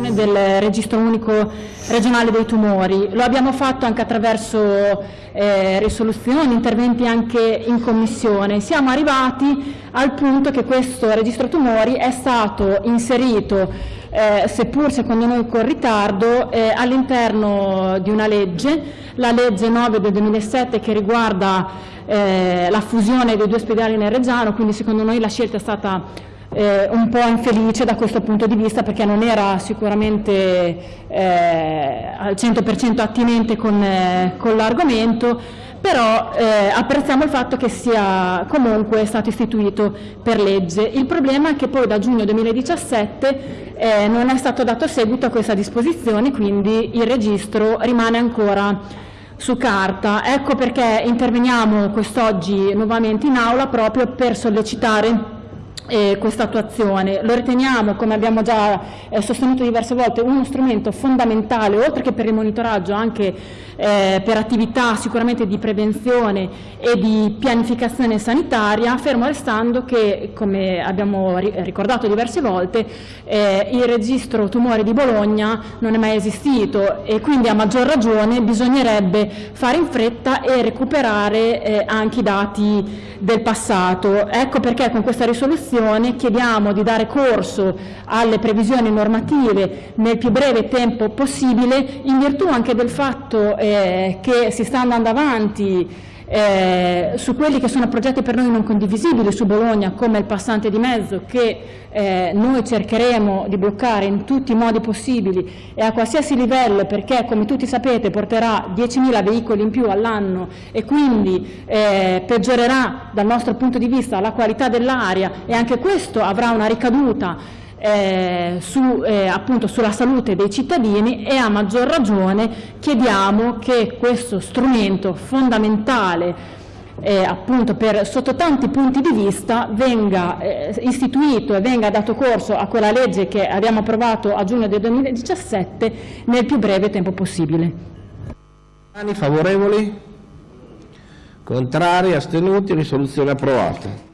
del registro unico regionale dei tumori. Lo abbiamo fatto anche attraverso eh, risoluzioni, interventi anche in commissione. Siamo arrivati al punto che questo registro tumori è stato inserito, eh, seppur secondo noi con ritardo, eh, all'interno di una legge, la legge 9 del 2007 che riguarda eh, la fusione dei due ospedali nel Reggiano, quindi secondo noi la scelta è stata eh, un po' infelice da questo punto di vista perché non era sicuramente eh, al 100% attinente con, eh, con l'argomento, però eh, apprezziamo il fatto che sia comunque stato istituito per legge. Il problema è che poi da giugno 2017 eh, non è stato dato seguito a questa disposizione, quindi il registro rimane ancora su carta. Ecco perché interveniamo quest'oggi nuovamente in aula proprio per sollecitare eh, questa attuazione. Lo riteniamo, come abbiamo già eh, sostenuto diverse volte, uno strumento fondamentale, oltre che per il monitoraggio, anche eh, per attività sicuramente di prevenzione e di pianificazione sanitaria, fermo restando che, come abbiamo ri ricordato diverse volte, eh, il registro tumori di Bologna non è mai esistito e quindi a maggior ragione bisognerebbe fare in fretta e recuperare eh, anche i dati del passato. Ecco perché con questa risoluzione chiediamo di dare corso alle previsioni normative nel più breve tempo possibile in virtù anche del fatto eh, che si sta andando avanti eh, su quelli che sono progetti per noi non condivisibili su Bologna come il passante di mezzo che eh, noi cercheremo di bloccare in tutti i modi possibili e a qualsiasi livello perché come tutti sapete porterà 10.000 veicoli in più all'anno e quindi eh, peggiorerà dal nostro punto di vista la qualità dell'aria e anche questo avrà una ricaduta eh, su, eh, appunto sulla salute dei cittadini e a maggior ragione chiediamo che questo strumento fondamentale eh, appunto per, sotto tanti punti di vista venga eh, istituito e venga dato corso a quella legge che abbiamo approvato a giugno del 2017 nel più breve tempo possibile. Favorevoli? Contrari? Astenuti? Risoluzione approvata.